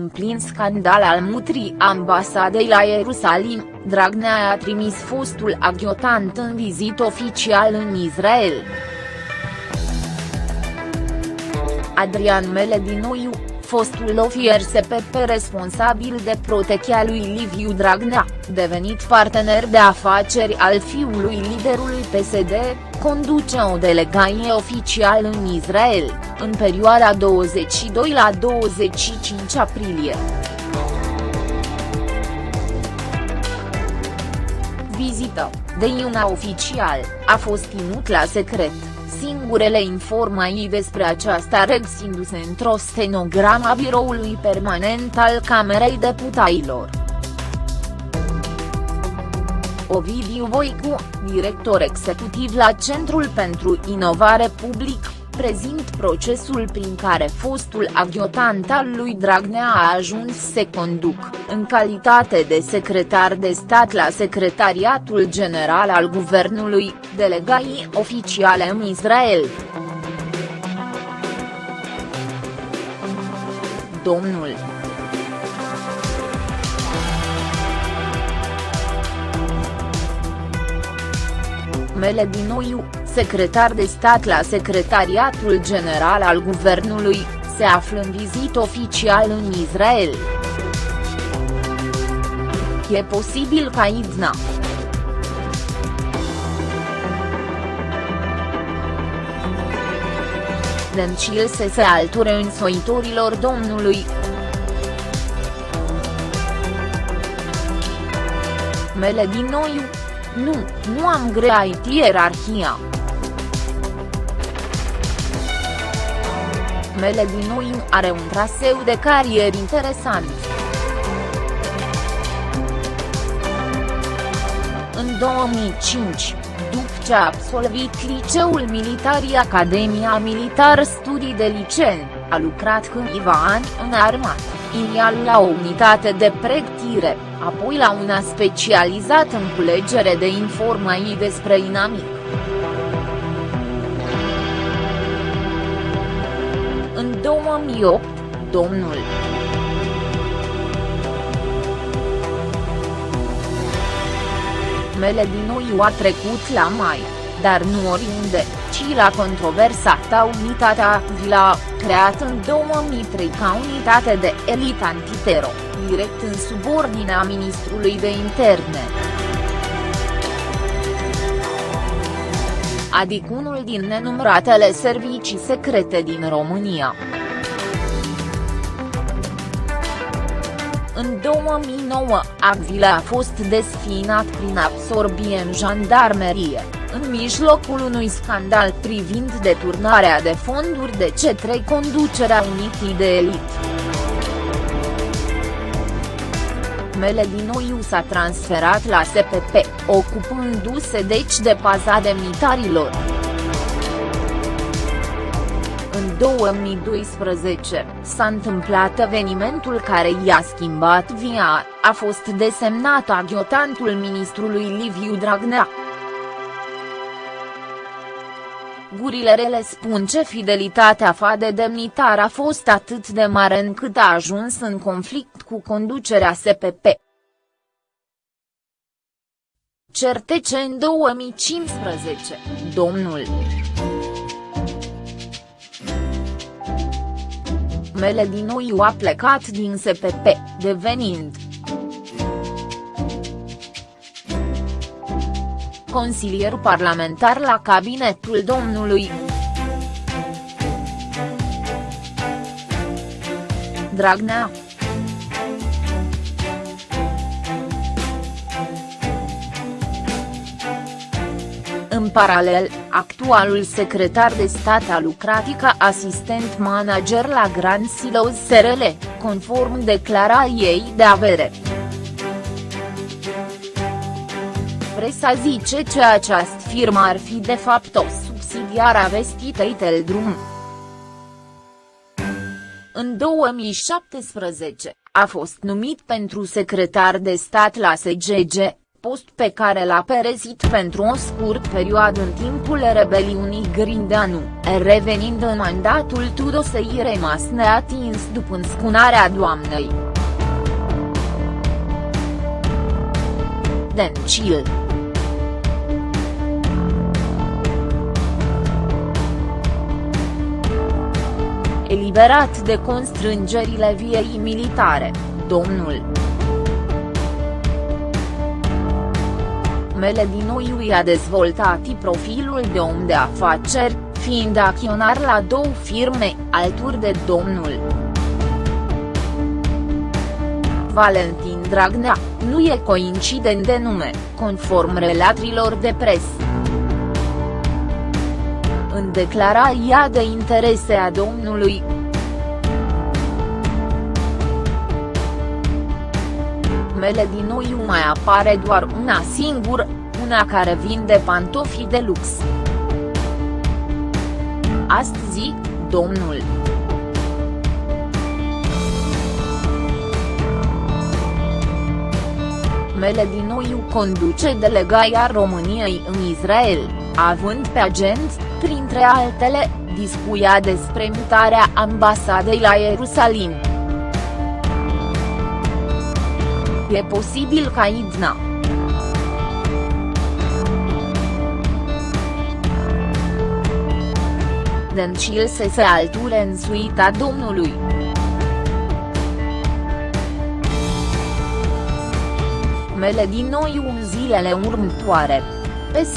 În plin scandal al mutrii ambasadei la Ierusalim, Dragnea a trimis fostul aghiotant în vizit oficial în Israel. Adrian Meledinoiu, fostul ofier SPP responsabil de protecția lui Liviu Dragnea, devenit partener de afaceri al fiului liderului PSD, conduce o delegație oficial în Israel, în perioada 22 la 25 aprilie. Vizită, de una oficial, a fost ținut la secret. Singurele informații despre aceasta regăsindu-se într-o stenogramă a biroului permanent al Camerei Deputailor. Ovidiu Voicu, director executiv la Centrul pentru Inovare Public, prezint procesul prin care fostul aghiotant al lui Dragnea a ajuns să conduc, în calitate de secretar de stat la Secretariatul General al Guvernului, delegații oficiale în Israel. Domnul Meledinoiu, secretar de stat la Secretariatul General al Guvernului, se află în vizit oficial în Israel. E posibil ca Idna. Dencil să se alture însoitorilor domnului. Meledinoiu, nu, nu am greit ierarhia. Meledinoiu are un traseu de carier interesant. În 2005, după ce a absolvit liceul militar Academia Militar Studii de Liceu, a lucrat câțiva ani în armată, inițial la o unitate de pregătire, apoi la una specializată în culegere de informații despre inamic. 2008, domnul Meledinoiu a trecut la mai, dar nu oriunde, ci la controversata unitatea Vila, creat în 2003 ca unitate de elită antitero, direct în subordinea ministrului de interne. Adică unul din nenumăratele servicii secrete din România. În 2009, Agvila a fost desfinat prin absorbie în jandarmerie, în mijlocul unui scandal privind deturnarea de fonduri de cetre conducerea unitii de elit. Meledinoiu s-a transferat la SPP, ocupându-se deci de paza demnitarilor. În 2012, s-a întâmplat evenimentul care i-a schimbat via, a fost desemnat aghiotantul ministrului Liviu Dragnea. Gurile rele spun ce fidelitatea fa de demnitar a fost atât de mare încât a ajuns în conflict cu conducerea SPP. Certece în 2015, domnul. Meledinoiu a plecat din SPP, devenind consilier parlamentar la cabinetul domnului. Dragnea În paralel, actualul secretar de stat a lucrat ca asistent manager la Grand Silos SRL, conform declarației de avere. Presa zice că această firmă ar fi de fapt o subsidiară a vestitei Teldrum. În 2017, a fost numit pentru secretar de stat la SGG, post pe care l-a perezit pentru o scurt perioadă în timpul rebeliunii Grindeanu, revenind în mandatul Tudosei rămas neatins după înscunarea doamnei. Dencil Eliberat de constrângerile viei militare, domnul Mele din nou i-a dezvoltat profilul de om de afaceri, fiind acționar la două firme, alături de domnul Valentin Dragnea, nu e coincident de nume, conform relatrilor de presă. În declarația de interese a domnului mele din noi mai apare doar una singură, una care vinde pantofi de lux. Astăzi, domnul. Mele din Noiu conduce delegația României în Israel, având pe agent, printre altele, discuia despre mutarea ambasadei la Ierusalim. E posibil ca Idna. Dencil să se alture în suita domnului. Mele din noi în zilele următoare. PS.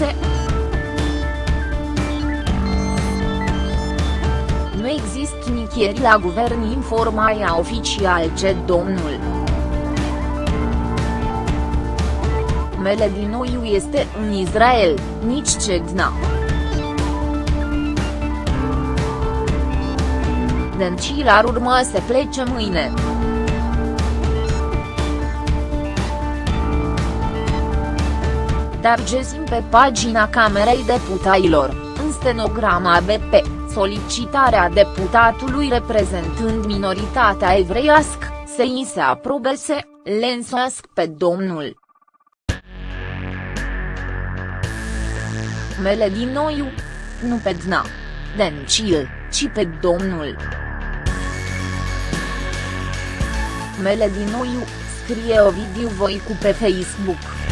Nu există nicăieri la guvern informația oficial ce domnul. Mele din Noiu este în Israel, nici Cegna. Dencil ar urma să plece mâine. Dar găsim pe pagina Camerei Deputailor, în stenograma BP, solicitarea deputatului reprezentând minoritatea evreiască, să îi se aprobese, le însoască pe domnul mele din Noiu. Nu pe Dna. Dencil, ci pe domnul. Mele din Noiu, scrie Ovidiu Voicu pe Facebook.